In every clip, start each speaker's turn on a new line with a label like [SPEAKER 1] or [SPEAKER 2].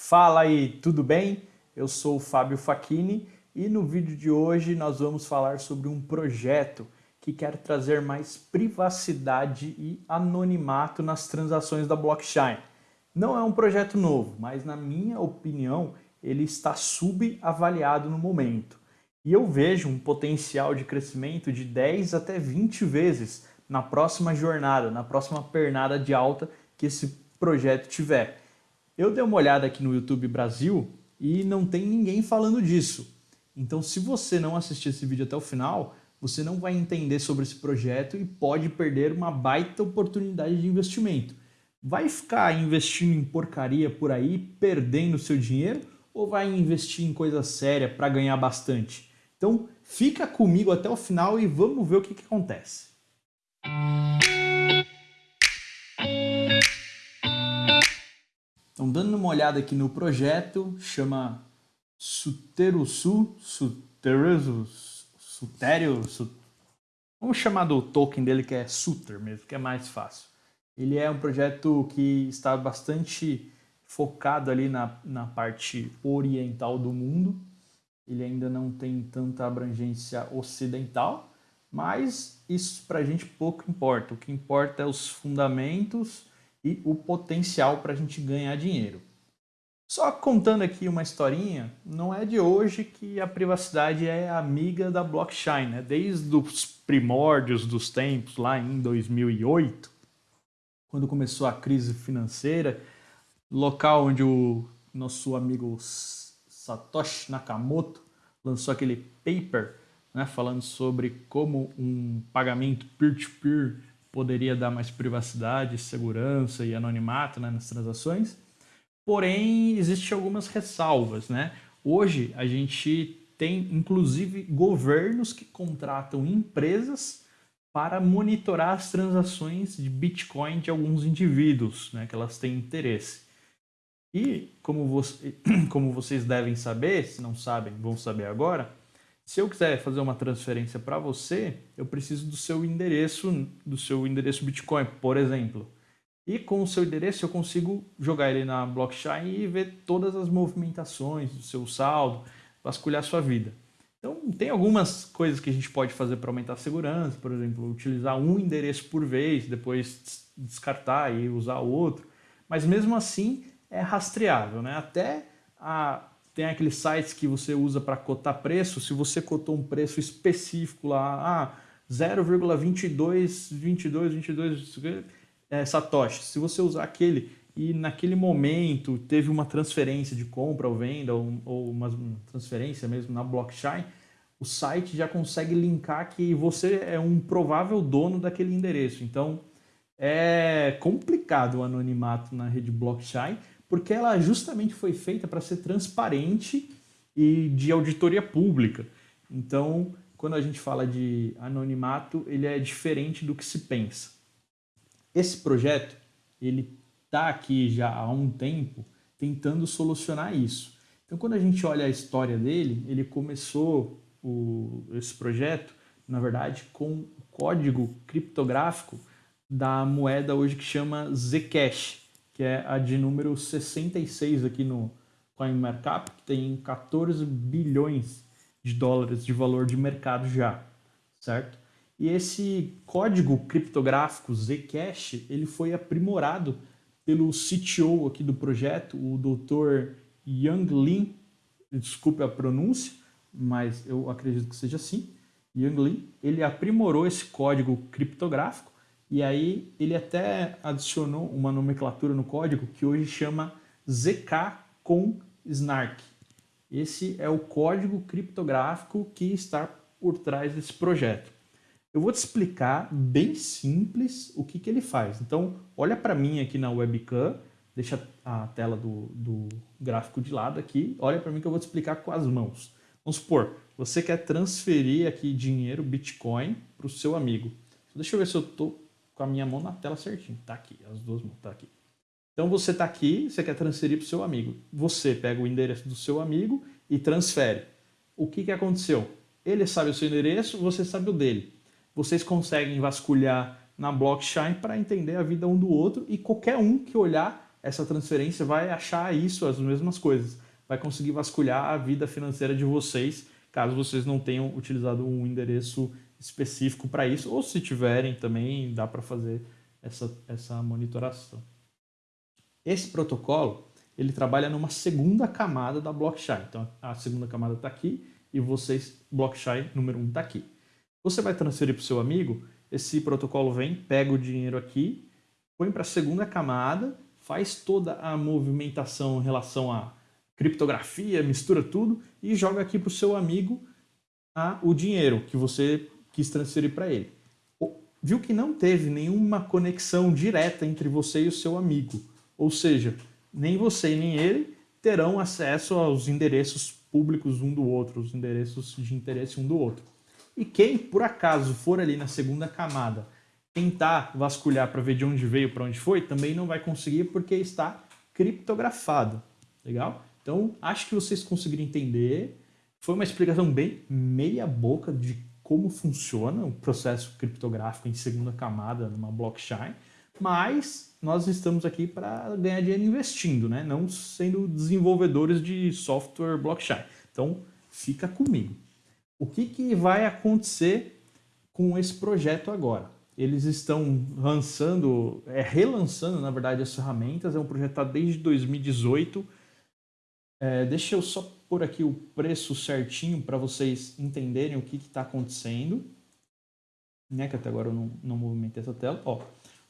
[SPEAKER 1] Fala aí, tudo bem? Eu sou o Fábio Facchini e no vídeo de hoje nós vamos falar sobre um projeto que quer trazer mais privacidade e anonimato nas transações da blockchain. Não é um projeto novo, mas na minha opinião ele está subavaliado no momento. E eu vejo um potencial de crescimento de 10 até 20 vezes na próxima jornada, na próxima pernada de alta que esse projeto tiver. Eu dei uma olhada aqui no YouTube Brasil e não tem ninguém falando disso. Então, se você não assistir esse vídeo até o final, você não vai entender sobre esse projeto e pode perder uma baita oportunidade de investimento. Vai ficar investindo em porcaria por aí, perdendo seu dinheiro, ou vai investir em coisa séria para ganhar bastante? Então, fica comigo até o final e vamos ver o que, que acontece. Então, dando uma olhada aqui no projeto, chama Suterusu, Suterusu, Sutério, vamos chamar do token dele que é Suter mesmo, que é mais fácil. Ele é um projeto que está bastante focado ali na, na parte oriental do mundo. Ele ainda não tem tanta abrangência ocidental, mas isso para a gente pouco importa. O que importa é os fundamentos e o potencial para a gente ganhar dinheiro. Só contando aqui uma historinha, não é de hoje que a privacidade é amiga da blockchain, né? Desde os primórdios dos tempos, lá em 2008, quando começou a crise financeira, local onde o nosso amigo Satoshi Nakamoto lançou aquele paper né, falando sobre como um pagamento peer-to-peer -peer poderia dar mais privacidade, segurança e anonimato né, nas transações. Porém, existem algumas ressalvas. Né? Hoje, a gente tem, inclusive, governos que contratam empresas para monitorar as transações de Bitcoin de alguns indivíduos, né, que elas têm interesse. E, como, você, como vocês devem saber, se não sabem, vão saber agora, se eu quiser fazer uma transferência para você, eu preciso do seu endereço, do seu endereço Bitcoin, por exemplo. E com o seu endereço eu consigo jogar ele na blockchain e ver todas as movimentações do seu saldo, vasculhar sua vida. Então tem algumas coisas que a gente pode fazer para aumentar a segurança, por exemplo, utilizar um endereço por vez, depois descartar e usar outro. Mas mesmo assim é rastreável, né? Até a tem aqueles sites que você usa para cotar preço, se você cotou um preço específico lá, ah, 0,22, 22, 22 é, satoshi, se você usar aquele e naquele momento teve uma transferência de compra ou venda ou, ou uma transferência mesmo na blockchain, o site já consegue linkar que você é um provável dono daquele endereço. Então é complicado o anonimato na rede blockchain, porque ela justamente foi feita para ser transparente e de auditoria pública. Então, quando a gente fala de anonimato, ele é diferente do que se pensa. Esse projeto, ele está aqui já há um tempo tentando solucionar isso. Então, quando a gente olha a história dele, ele começou o, esse projeto, na verdade, com o código criptográfico da moeda hoje que chama Zcash que é a de número 66 aqui no CoinMarkup, que tem 14 bilhões de dólares de valor de mercado já, certo? E esse código criptográfico Zcash, ele foi aprimorado pelo CTO aqui do projeto, o Dr. Yang Lin, desculpe a pronúncia, mas eu acredito que seja assim, Yang Lin, ele aprimorou esse código criptográfico e aí ele até adicionou uma nomenclatura no código que hoje chama ZK com Snark. Esse é o código criptográfico que está por trás desse projeto. Eu vou te explicar bem simples o que, que ele faz. Então, olha para mim aqui na webcam, deixa a tela do, do gráfico de lado aqui, olha para mim que eu vou te explicar com as mãos. Vamos supor, você quer transferir aqui dinheiro, Bitcoin, para o seu amigo. Deixa eu ver se eu estou com a minha mão na tela certinho. Tá aqui, as duas mãos, tá aqui. Então você tá aqui, você quer transferir para o seu amigo. Você pega o endereço do seu amigo e transfere. O que, que aconteceu? Ele sabe o seu endereço, você sabe o dele. Vocês conseguem vasculhar na blockchain para entender a vida um do outro e qualquer um que olhar essa transferência vai achar isso, as mesmas coisas. Vai conseguir vasculhar a vida financeira de vocês, caso vocês não tenham utilizado um endereço específico para isso, ou se tiverem também dá para fazer essa, essa monitoração. Esse protocolo ele trabalha numa segunda camada da blockchain. Então a segunda camada está aqui e vocês, blockchain número 1 um está aqui. Você vai transferir para o seu amigo, esse protocolo vem, pega o dinheiro aqui, põe para a segunda camada, faz toda a movimentação em relação a criptografia, mistura tudo e joga aqui para o seu amigo a, o dinheiro que você quis transferir para ele. Viu que não teve nenhuma conexão direta entre você e o seu amigo. Ou seja, nem você nem ele terão acesso aos endereços públicos um do outro, os endereços de interesse um do outro. E quem, por acaso, for ali na segunda camada tentar vasculhar para ver de onde veio, para onde foi, também não vai conseguir porque está criptografado. Legal? Então, acho que vocês conseguiram entender. Foi uma explicação bem meia boca de como funciona o processo criptográfico em segunda camada numa blockchain, mas nós estamos aqui para ganhar dinheiro investindo, né? não sendo desenvolvedores de software blockchain. Então, fica comigo. O que, que vai acontecer com esse projeto agora? Eles estão lançando, é, relançando, na verdade, as ferramentas. É um projeto tá desde 2018. É, deixa eu só pôr aqui o preço certinho para vocês entenderem o que está acontecendo. Né, que até agora eu não, não movimentei essa tela. Ó, o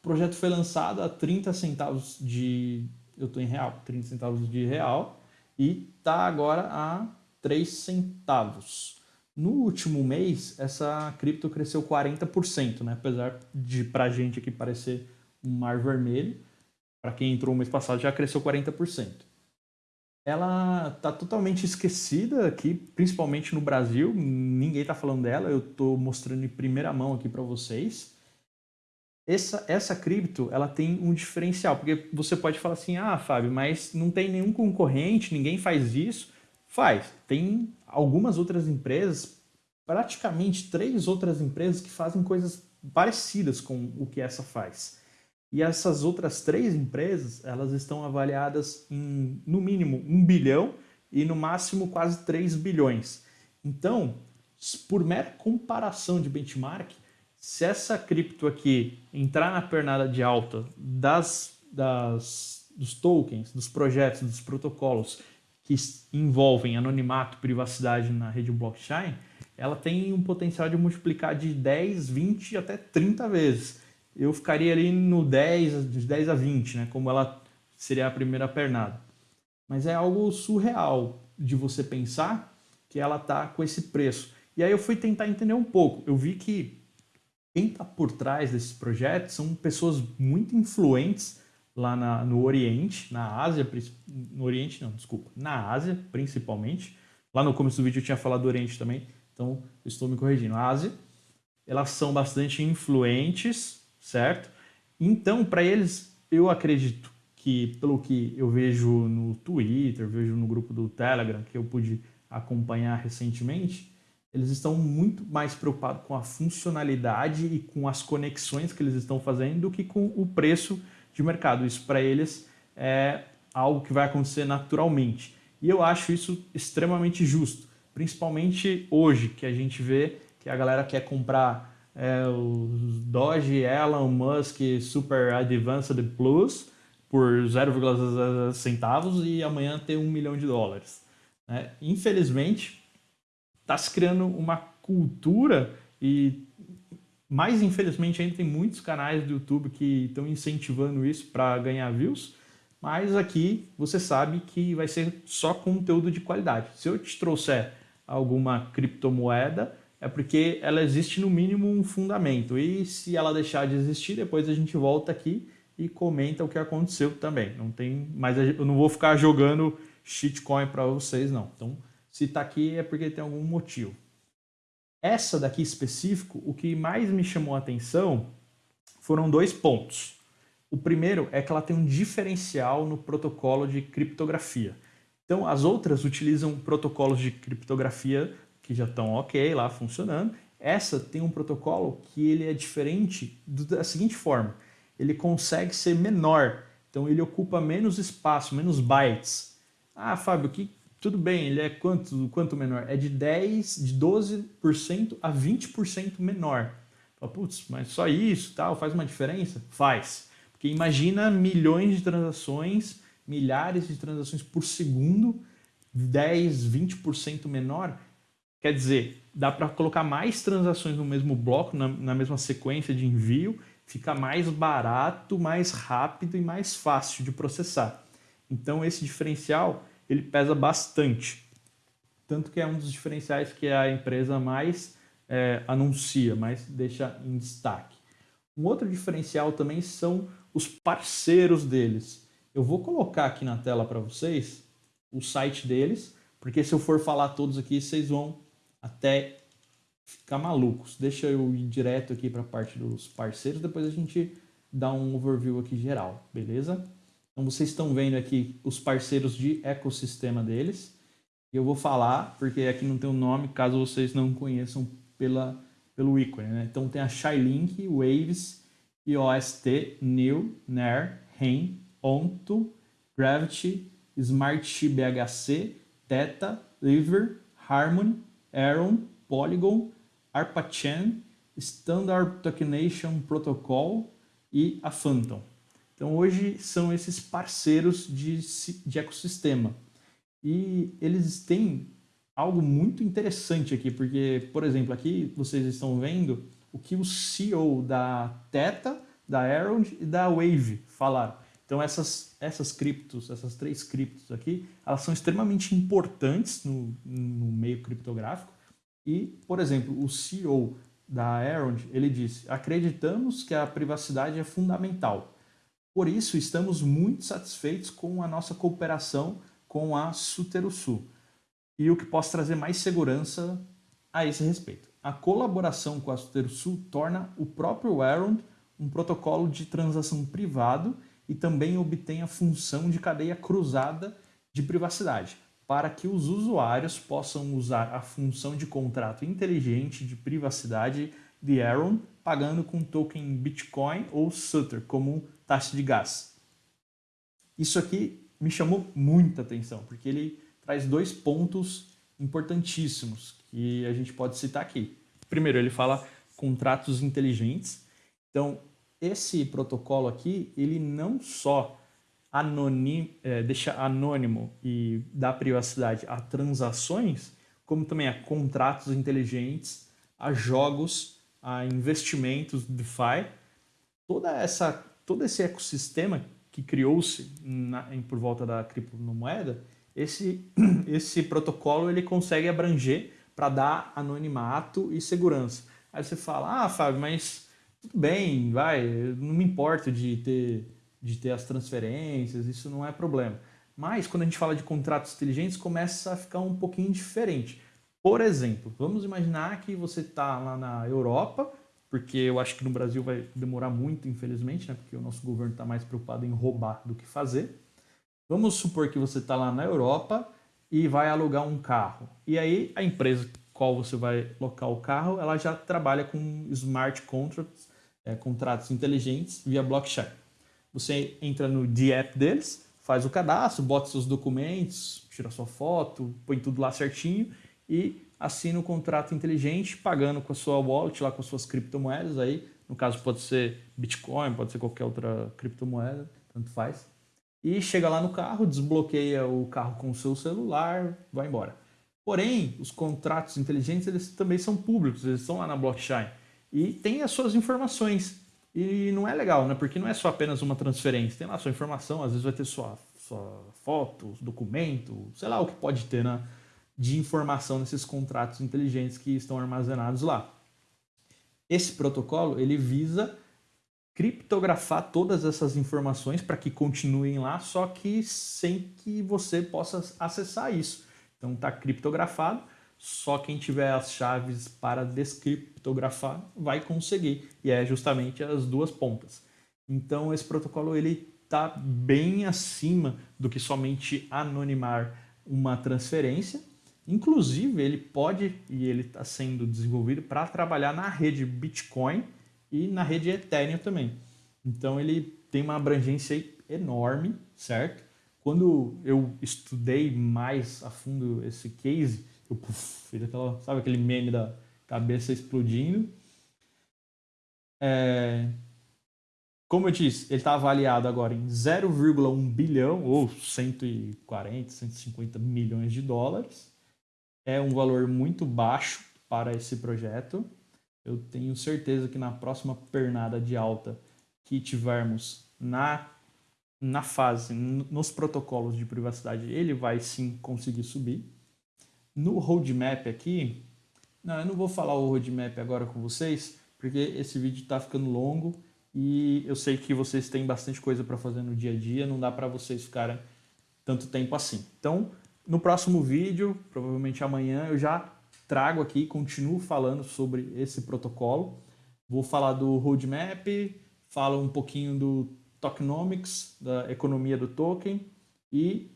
[SPEAKER 1] projeto foi lançado a 30 centavos de... Eu estou em real, 30 centavos de real. E está agora a 3 centavos. No último mês, essa cripto cresceu 40%, né? apesar de para a gente aqui parecer um mar vermelho. Para quem entrou o mês passado já cresceu 40% ela está totalmente esquecida aqui, principalmente no Brasil. Ninguém está falando dela, eu estou mostrando em primeira mão aqui para vocês. Essa, essa cripto ela tem um diferencial, porque você pode falar assim, ah, Fábio, mas não tem nenhum concorrente, ninguém faz isso. Faz. Tem algumas outras empresas, praticamente três outras empresas que fazem coisas parecidas com o que essa faz. E essas outras três empresas, elas estão avaliadas em, no mínimo, um bilhão e no máximo quase 3 bilhões. Então, por mera comparação de benchmark, se essa cripto aqui entrar na pernada de alta das, das, dos tokens, dos projetos, dos protocolos que envolvem anonimato, privacidade na rede blockchain, ela tem um potencial de multiplicar de 10, 20 até 30 vezes eu ficaria ali no 10, de 10 a 20, né? Como ela seria a primeira pernada. Mas é algo surreal de você pensar que ela tá com esse preço. E aí eu fui tentar entender um pouco. Eu vi que quem está por trás desses projetos são pessoas muito influentes lá na, no Oriente, na Ásia, no Oriente não, desculpa, na Ásia principalmente. Lá no começo do vídeo eu tinha falado do Oriente também, então estou me corrigindo. A Ásia, elas são bastante influentes certo? Então, para eles, eu acredito que, pelo que eu vejo no Twitter, vejo no grupo do Telegram, que eu pude acompanhar recentemente, eles estão muito mais preocupados com a funcionalidade e com as conexões que eles estão fazendo do que com o preço de mercado. Isso para eles é algo que vai acontecer naturalmente. E eu acho isso extremamente justo, principalmente hoje, que a gente vê que a galera quer comprar é, o Doge Elon Musk Super Advanced Plus por 0,0 centavos e amanhã ter um milhão de dólares. Né? Infelizmente, está se criando uma cultura e mais infelizmente ainda tem muitos canais do YouTube que estão incentivando isso para ganhar views, mas aqui você sabe que vai ser só conteúdo de qualidade. Se eu te trouxer alguma criptomoeda, é porque ela existe no mínimo um fundamento. E se ela deixar de existir, depois a gente volta aqui e comenta o que aconteceu também. Não tem, mas eu não vou ficar jogando shitcoin para vocês não. Então, se está aqui é porque tem algum motivo. Essa daqui específico, o que mais me chamou a atenção foram dois pontos. O primeiro é que ela tem um diferencial no protocolo de criptografia. Então, as outras utilizam protocolos de criptografia que já estão ok lá funcionando. Essa tem um protocolo que ele é diferente da seguinte forma, ele consegue ser menor, Então ele ocupa menos espaço, menos bytes. Ah, Fábio, que tudo bem, ele é quanto, quanto menor? É de 10, de 12% a 20% menor. Putz, mas só isso, tal, faz uma diferença? Faz. Porque imagina milhões de transações, milhares de transações por segundo, 10, 20% menor. Quer dizer, dá para colocar mais transações no mesmo bloco, na, na mesma sequência de envio, fica mais barato, mais rápido e mais fácil de processar. Então esse diferencial ele pesa bastante. Tanto que é um dos diferenciais que a empresa mais é, anuncia, mais deixa em destaque. Um outro diferencial também são os parceiros deles. Eu vou colocar aqui na tela para vocês o site deles, porque se eu for falar todos aqui, vocês vão até ficar malucos. Deixa eu ir direto aqui para a parte dos parceiros, depois a gente dá um overview aqui geral, beleza? Então vocês estão vendo aqui os parceiros de ecossistema deles. E eu vou falar, porque aqui não tem o um nome, caso vocês não conheçam pela, pelo ícone. Né? Então tem a Shylink, Waves, IOST, New, Nair, REN, Onto, Gravity, Smart BHC, Theta, Liver, Harmony, Aaron, Polygon, ARPA-Chain, Standard Tokenation Protocol e a Phantom. Então hoje são esses parceiros de, de ecossistema. E eles têm algo muito interessante aqui, porque, por exemplo, aqui vocês estão vendo o que o CEO da Theta, da Aaron e da Wave falaram. Então essas, essas criptos, essas três criptos aqui, elas são extremamente importantes no, no meio criptográfico. E, por exemplo, o CEO da Aaron, ele disse, acreditamos que a privacidade é fundamental. Por isso, estamos muito satisfeitos com a nossa cooperação com a Suterusu e o que possa trazer mais segurança a esse respeito. A colaboração com a Suterusu torna o próprio Aaron um protocolo de transação privado e também obtém a função de cadeia cruzada de privacidade, para que os usuários possam usar a função de contrato inteligente de privacidade de Aaron, pagando com token Bitcoin ou Sutter como taxa de gás. Isso aqui me chamou muita atenção, porque ele traz dois pontos importantíssimos que a gente pode citar aqui. Primeiro, ele fala contratos inteligentes. Então, esse protocolo aqui, ele não só anonim, é, deixa anônimo e dá privacidade a transações, como também a contratos inteligentes, a jogos, a investimentos DeFi, toda essa, todo esse ecossistema que criou-se por volta da criptomoeda, esse, esse protocolo ele consegue abranger para dar anonimato e segurança. Aí você fala, ah, Fábio, mas tudo bem, vai, não me importo de ter, de ter as transferências, isso não é problema. Mas quando a gente fala de contratos inteligentes, começa a ficar um pouquinho diferente. Por exemplo, vamos imaginar que você está lá na Europa, porque eu acho que no Brasil vai demorar muito, infelizmente, né? porque o nosso governo está mais preocupado em roubar do que fazer. Vamos supor que você está lá na Europa e vai alugar um carro. E aí a empresa qual você vai locar o carro, ela já trabalha com smart contracts, é, contratos inteligentes via blockchain. Você entra no D-App deles, faz o cadastro, bota seus documentos, tira sua foto, põe tudo lá certinho e assina o contrato inteligente, pagando com a sua wallet, lá com as suas criptomoedas. Aí, no caso, pode ser Bitcoin, pode ser qualquer outra criptomoeda, tanto faz. E chega lá no carro, desbloqueia o carro com o seu celular, vai embora. Porém, os contratos inteligentes eles também são públicos, eles estão lá na blockchain e tem as suas informações. E não é legal, né? Porque não é só apenas uma transferência, tem lá sua informação, às vezes vai ter sua, sua foto, documento, sei lá o que pode ter né? de informação nesses contratos inteligentes que estão armazenados lá. Esse protocolo ele visa criptografar todas essas informações para que continuem lá, só que sem que você possa acessar isso. Então está criptografado, só quem tiver as chaves para descriptografar vai conseguir, e é justamente as duas pontas. Então esse protocolo ele está bem acima do que somente anonimar uma transferência. Inclusive ele pode e ele está sendo desenvolvido para trabalhar na rede Bitcoin e na rede Ethereum também. Então ele tem uma abrangência enorme, certo? Quando eu estudei mais a fundo esse case, eu puff, fiz aquela, sabe aquele meme da cabeça explodindo. É, como eu disse, ele está avaliado agora em 0,1 bilhão ou 140, 150 milhões de dólares. É um valor muito baixo para esse projeto. Eu tenho certeza que na próxima pernada de alta que tivermos na, na fase, nos protocolos de privacidade, ele vai sim conseguir subir. No roadmap aqui, não, eu não vou falar o roadmap agora com vocês, porque esse vídeo está ficando longo e eu sei que vocês têm bastante coisa para fazer no dia a dia, não dá para vocês ficarem tanto tempo assim. Então, no próximo vídeo, provavelmente amanhã, eu já trago aqui, continuo falando sobre esse protocolo. Vou falar do roadmap, falo um pouquinho do tokenomics, da economia do token e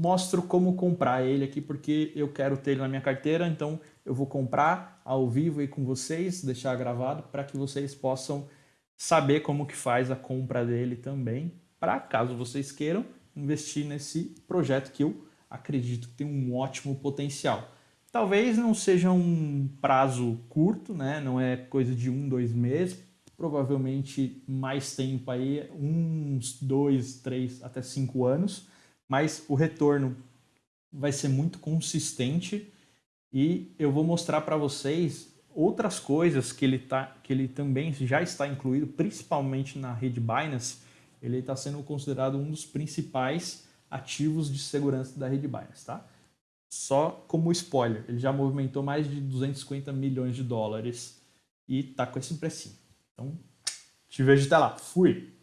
[SPEAKER 1] mostro como comprar ele aqui, porque eu quero ter ele na minha carteira, então eu vou comprar ao vivo aí com vocês, deixar gravado para que vocês possam saber como que faz a compra dele também, para caso vocês queiram investir nesse projeto que eu acredito que tem um ótimo potencial. Talvez não seja um prazo curto, né? não é coisa de um, dois meses, provavelmente mais tempo aí, uns dois, três, até cinco anos, mas o retorno vai ser muito consistente e eu vou mostrar para vocês outras coisas que ele, tá, que ele também já está incluído, principalmente na rede Binance, ele está sendo considerado um dos principais ativos de segurança da rede Binance, tá? Só como spoiler, ele já movimentou mais de 250 milhões de dólares e está com esse precinho. Então, te vejo até lá. Fui!